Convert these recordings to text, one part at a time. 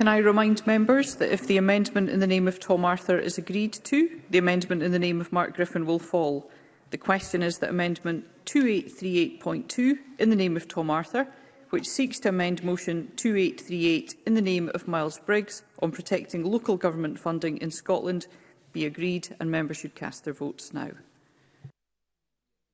Can I remind members that if the amendment in the name of Tom Arthur is agreed to, the amendment in the name of Mark Griffin will fall. The question is that amendment 2838.2 in the name of Tom Arthur, which seeks to amend motion 2838 in the name of Miles Briggs on protecting local government funding in Scotland, be agreed and members should cast their votes now.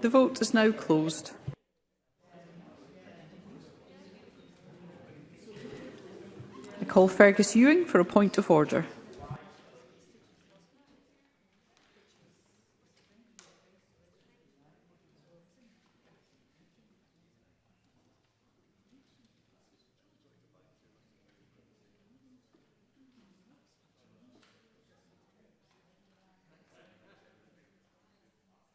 The vote is now closed. I call Fergus Ewing for a point of order.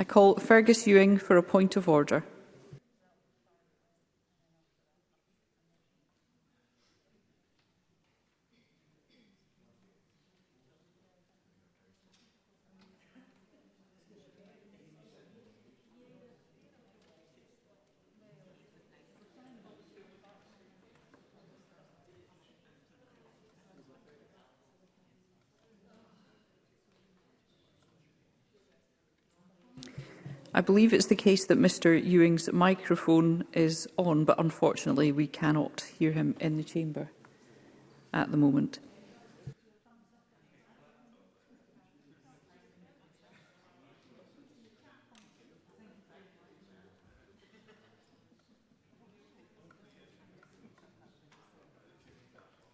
I call Fergus Ewing for a point of order. believe it's the case that Mr Ewing's microphone is on, but unfortunately we cannot hear him in the chamber at the moment.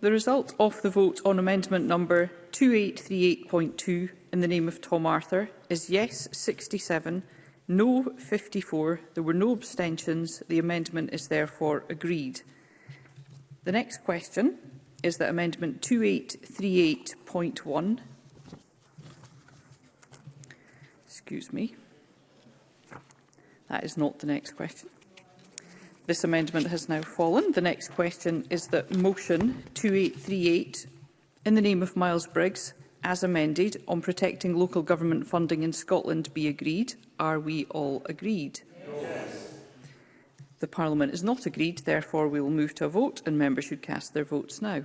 the result of the vote on amendment number 2838.2 in the name of Tom Arthur is yes 67, no 54. There were no abstentions. The amendment is therefore agreed. The next question is that amendment 2838.1 Excuse me. That is not the next question. This amendment has now fallen. The next question is that motion 2838 in the name of Miles Briggs as amended on protecting local government funding in Scotland be agreed. Are we all agreed? Yes. The Parliament is not agreed, therefore we will move to a vote and members should cast their votes now.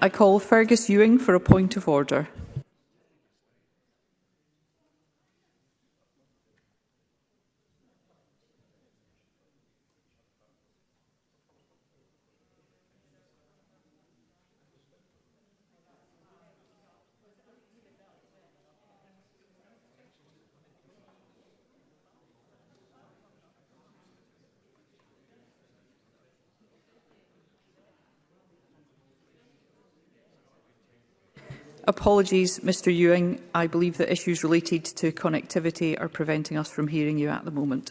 I call Fergus Ewing for a point of order. Apologies, Mr Ewing. I believe that issues related to connectivity are preventing us from hearing you at the moment.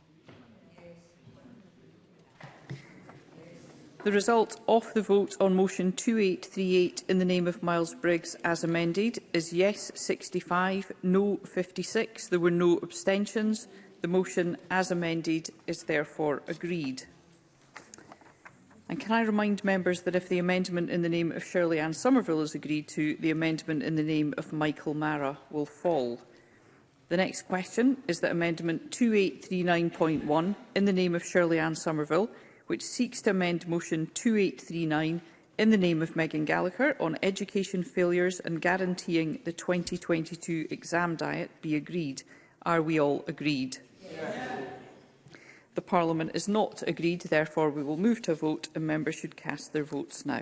the result of the vote on motion 2838 in the name of Miles Briggs as amended is yes 65, no 56. There were no abstentions. The motion as amended is therefore agreed. And can I remind members that if the amendment in the name of Shirley Ann Somerville is agreed to, the amendment in the name of Michael Mara will fall. The next question is that Amendment 2839.1 in the name of Shirley Ann Somerville which seeks to amend Motion 2839 in the name of Megan Gallagher on education failures and guaranteeing the 2022 exam diet be agreed. Are we all agreed? Yes. The Parliament is not agreed, therefore we will move to a vote and members should cast their votes now.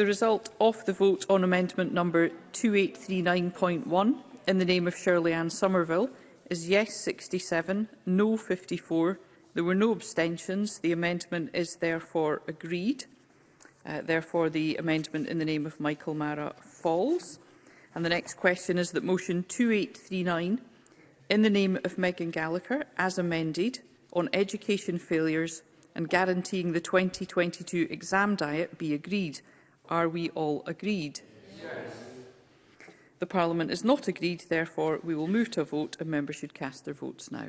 The result of the vote on amendment number 2839.1 in the name of Shirley Ann Somerville is yes 67, no 54. There were no abstentions. The amendment is therefore agreed. Uh, therefore, the amendment in the name of Michael Mara falls. And the next question is that motion 2839 in the name of Megan Gallagher, as amended, on education failures and guaranteeing the 2022 exam diet be agreed. Are we all agreed? Yes. The Parliament is not agreed, therefore we will move to a vote and members should cast their votes now.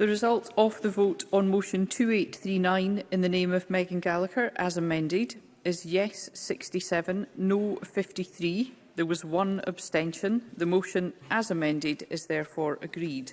The result of the vote on motion 2839 in the name of Megan Gallagher, as amended, is yes 67, no 53. There was one abstention. The motion, as amended, is therefore agreed.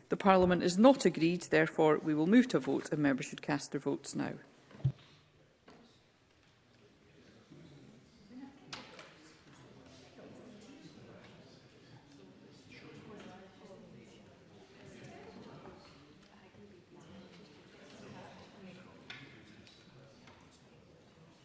The Parliament is not agreed, therefore we will move to a vote and members should cast their votes now.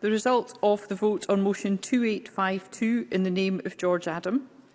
The result of the vote on motion 2852 in the name of George Adam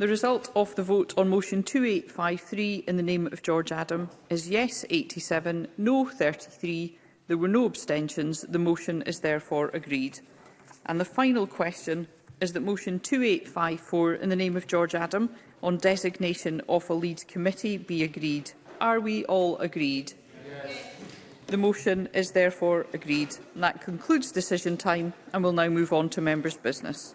The result of the vote on motion 2853 in the name of George Adam is yes 87, no 33. There were no abstentions. The motion is therefore agreed. And the final question is that motion 2854 in the name of George Adam on designation of a lead committee be agreed. Are we all agreed? Yes. The motion is therefore agreed. And that concludes decision time and we'll now move on to members' business.